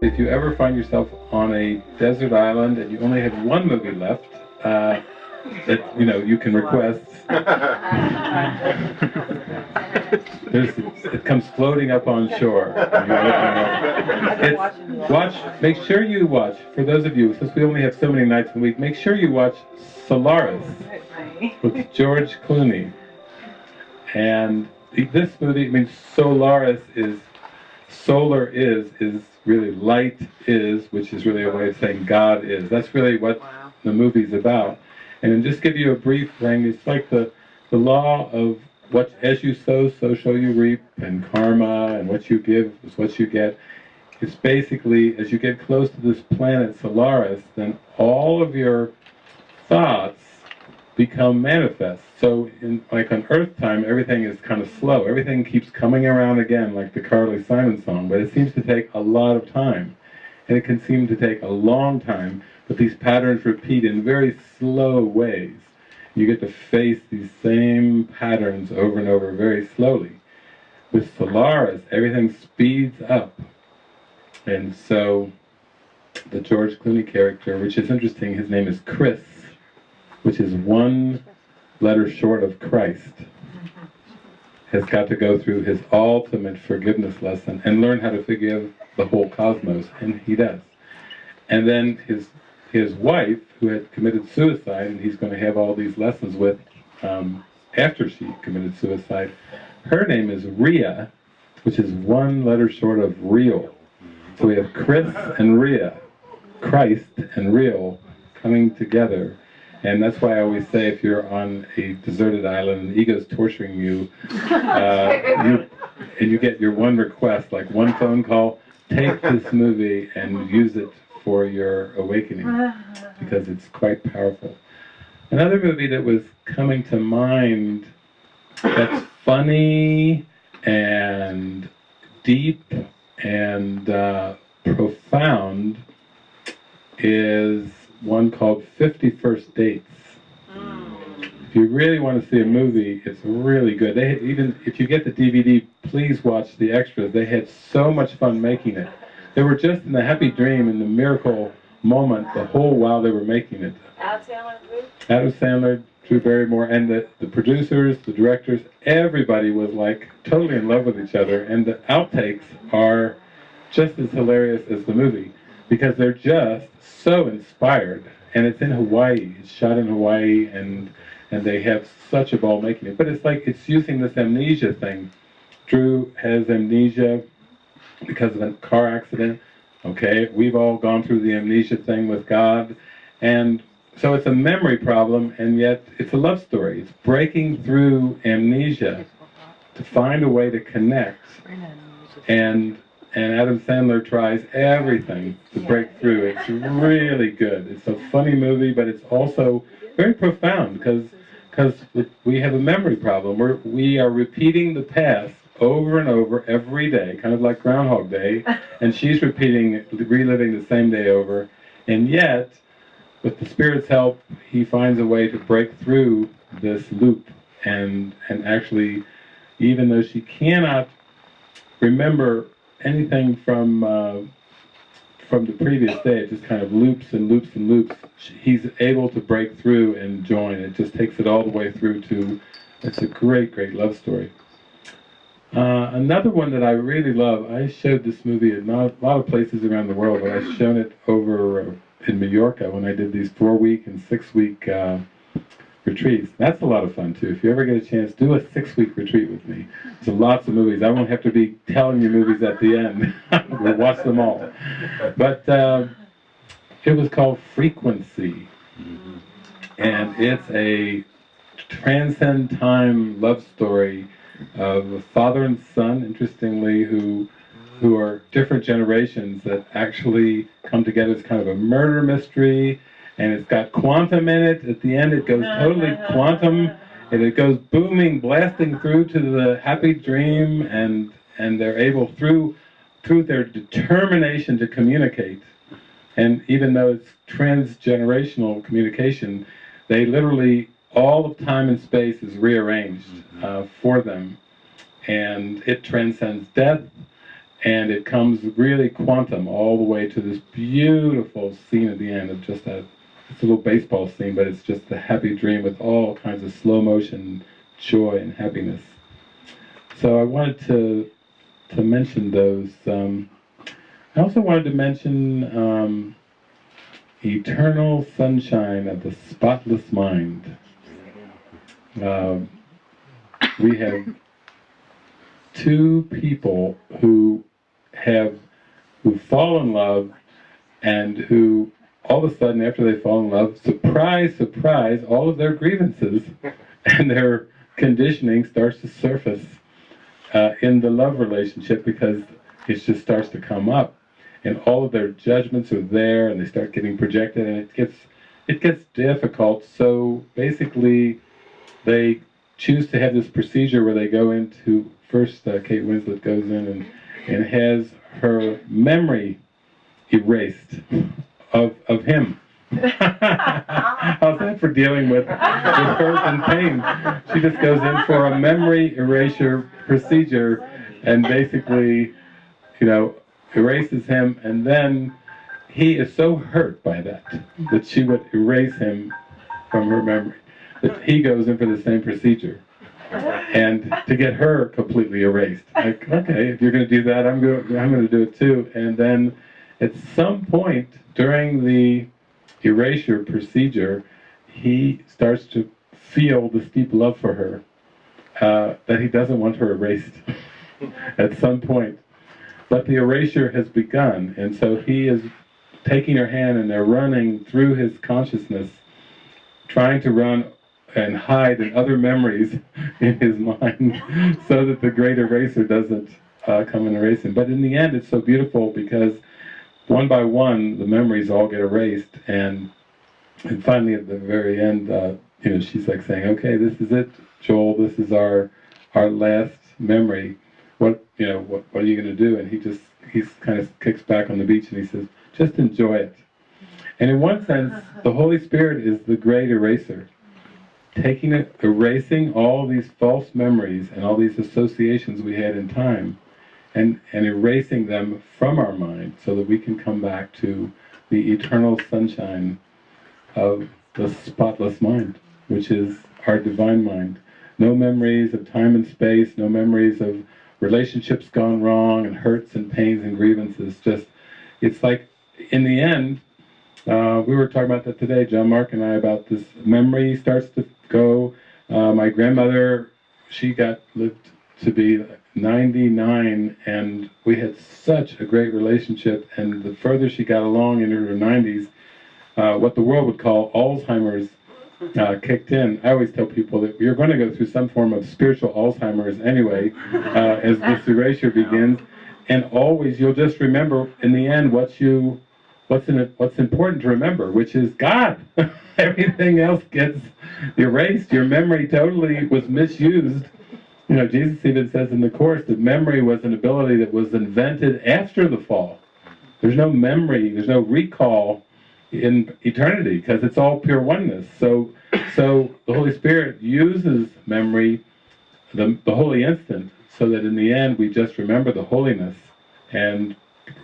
If you ever find yourself on a desert island and you only have one movie left, uh, that you know you can request. There's, it comes floating up on shore. It's, watch. Make sure you watch. For those of you, since we only have so many nights a week, make sure you watch Solaris with George Clooney. And this movie, I mean, Solaris is solar is is really light is, which is really a way of saying God is. That's really what wow. the movie's about. And just give you a brief thing, it's like the the law of what as you sow, so shall you reap, and karma, and what you give is what you get. It's basically as you get close to this planet Solaris, then all of your thoughts become manifest. So, in like on Earth time, everything is kind of slow. Everything keeps coming around again, like the Carly Simon song. But it seems to take a lot of time, and it can seem to take a long time. But these patterns repeat in very slow ways. You get to face these same patterns over and over very slowly. With Solaris, everything speeds up, and so the George Clooney character, which is interesting, his name is Chris which is one letter short of Christ, has got to go through his ultimate forgiveness lesson and learn how to forgive the whole cosmos, and he does. And then his his wife, who had committed suicide, and he's going to have all these lessons with um, after she committed suicide, her name is Ria, which is one letter short of real. So we have Chris and Ria, Christ and real coming together and that's why I always say if you're on a deserted island and the ego's torturing you, uh, you, and you get your one request, like one phone call, take this movie and use it for your awakening because it's quite powerful. Another movie that was coming to mind that's funny and deep and uh, profound is one called 50 First Dates. If you really want to see a movie, it's really good. They even if you get the DVD, please watch the extras. They had so much fun making it. They were just in the happy dream and the miracle moment the whole while they were making it. Adam Sandler, Drew? Adam Sandler, Drew Barrymore, and the, the producers, the directors, everybody was like totally in love with each other. And the outtakes are just as hilarious as the movie because they're just so inspired. And it's in Hawaii. It's shot in Hawaii, and and they have such a ball making it. But it's like it's using this amnesia thing. Drew has amnesia because of a car accident. Okay, we've all gone through the amnesia thing with God, and so it's a memory problem, and yet it's a love story. It's breaking through amnesia to find a way to connect. And and Adam Sandler tries everything to break through. It's really good. It's a funny movie, but it's also very profound because because we have a memory problem. We're, we are repeating the past over and over every day, kind of like Groundhog Day, and she's repeating, reliving the same day over, and yet, with the Spirit's help, he finds a way to break through this loop and and actually, even though she cannot remember anything from uh, from the previous day, it just kind of loops and loops and loops. He's able to break through and join. It just takes it all the way through to. It's a great, great love story. Uh, another one that I really love. I showed this movie at a lot of places around the world, but I've shown it over uh, in Mallorca when I did these four-week and six-week uh, retreats. That's a lot of fun too. If you ever get a chance, do a six-week retreat with me. There's lots of movies. I won't have to be telling you movies at the end. we'll watch them all. But uh, it was called Frequency, and it's a transcend time love story of a father and son, interestingly, who who are different generations that actually come together as kind of a murder mystery and it's got quantum in it. At the end, it goes totally quantum, and it goes booming, blasting through to the happy dream, and and they're able through through their determination to communicate, and even though it's transgenerational communication, they literally all of time and space is rearranged mm-hmm. uh, for them, and it transcends death. and it comes really quantum all the way to this beautiful scene at the end of just a it's a little baseball scene, but it's just a happy dream with all kinds of slow motion joy and happiness. So I wanted to to mention those. Um, I also wanted to mention um, Eternal Sunshine of the Spotless Mind. Uh, we have two people who have who fall in love and who all of a sudden after they fall in love surprise surprise all of their grievances and their conditioning starts to surface uh, in the love relationship because it just starts to come up. And all of their judgments are there and they start getting projected and it gets it gets difficult. So basically they choose to have this procedure where they go into first uh, Kate Winslet goes in and, and has her memory erased of, of him. How's that for dealing with, with hurt and pain? She just goes in for a memory erasure procedure and basically, you know, erases him and then he is so hurt by that that she would erase him from her memory. That he goes in for the same procedure and to get her completely erased. Like, okay, if you're going to do that, I'm going. I'm going to do it too. And then, at some point during the erasure procedure, he starts to feel this deep love for her uh, that he doesn't want her erased. at some point, but the erasure has begun, and so he is taking her hand and they're running through his consciousness, trying to run and hide in other memories in his mind so that the great eraser doesn't uh, come and erase him. But in the end, it's so beautiful because one by one, the memories all get erased, and and finally at the very end, uh, you know, she's like saying, "Okay, this is it, Joel. This is our our last memory. What you know, what what are you going to do?" And he just he kind of kicks back on the beach and he says, "Just enjoy it." And in one sense, the Holy Spirit is the great eraser taking it, erasing all these false memories and all these associations we had in time, and, and erasing them from our mind so that we can come back to the eternal sunshine of the spotless mind, which is our divine mind. No memories of time and space, no memories of relationships gone wrong and hurts and pains and grievances. Just, it's like, in the end, uh, we were talking about that today, John Mark and I, about this memory starts to go. Uh, my grandmother, she got lived to be 99, and we had such a great relationship. And the further she got along in her 90s, uh, what the world would call Alzheimer's uh, kicked in. I always tell people that you're going to go through some form of spiritual Alzheimer's anyway, uh, as this erasure begins. And always, you'll just remember in the end what you what's in it, what's important to remember, which is God. Everything else gets erased. Your memory totally was misused. You know, Jesus even says in the Course that memory was an ability that was invented after the fall. There's no memory, there's no recall in eternity because it's all pure oneness. So, so the Holy Spirit uses memory, the, the holy instant, so that in the end we just remember the holiness and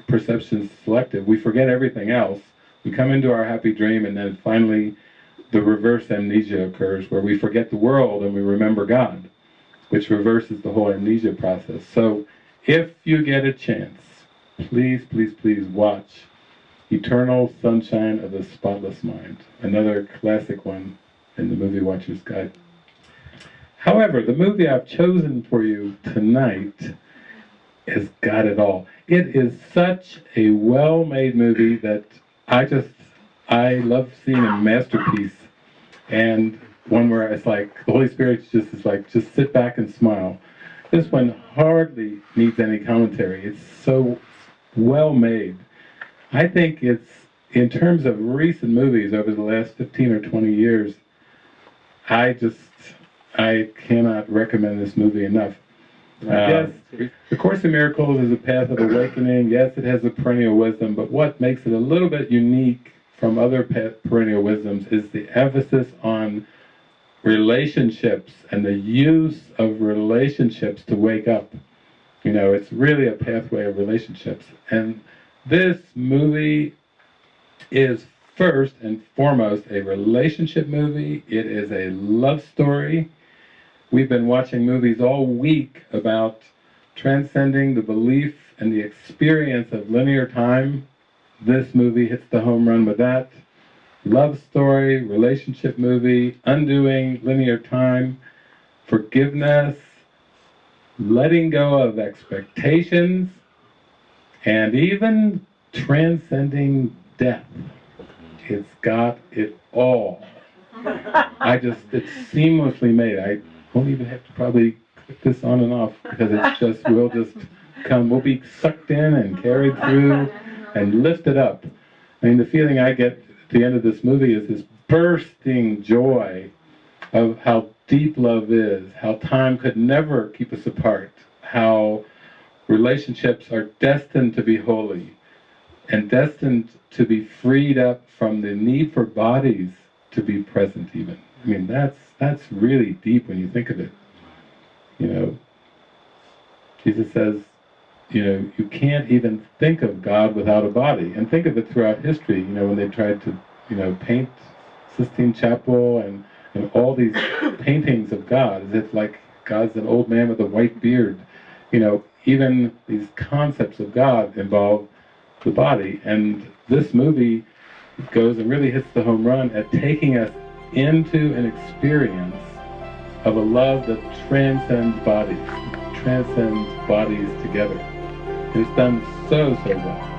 perception selective. We forget everything else. We come into our happy dream, and then finally, the reverse amnesia occurs, where we forget the world and we remember God, which reverses the whole amnesia process. So, if you get a chance, please, please, please watch Eternal Sunshine of the Spotless Mind, another classic one in the Movie Watcher's Guide. However, the movie I've chosen for you tonight has got it all. It is such a well-made movie that I just I love seeing a masterpiece and one where it's like the Holy Spirit just is like just sit back and smile. This one hardly needs any commentary. It's so well made. I think it's in terms of recent movies over the last 15 or 20 years, I just I cannot recommend this movie enough. Uh, yes, the Course in Miracles is a path of awakening. Yes, it has a perennial wisdom, but what makes it a little bit unique from other perennial wisdoms is the emphasis on relationships and the use of relationships to wake up. You know, it's really a pathway of relationships. And this movie is first and foremost a relationship movie. It is a love story. We've been watching movies all week about transcending the belief and the experience of linear time. This movie hits the home run with that. Love story, relationship movie, undoing linear time, forgiveness, letting go of expectations, and even transcending death. It's got it all. I just, it's seamlessly made. I won't even have to probably click this on and off because it's just, we'll just come, we'll be sucked in and carried through and lifted up. I mean, the feeling I get the end of this movie is this bursting joy of how deep love is, how time could never keep us apart, how relationships are destined to be holy and destined to be freed up from the need for bodies to be present even. I mean, that's, that's really deep when you think of it. You know, Jesus says, you know, you can't even think of God without a body. And think of it throughout history, you know, when they tried to, you know, paint Sistine Chapel and, and all these paintings of God, as if like God's an old man with a white beard. You know, even these concepts of God involve the body. And this movie goes and really hits the home run at taking us into an experience of a love that transcends bodies, transcends bodies together. It's done so, so well.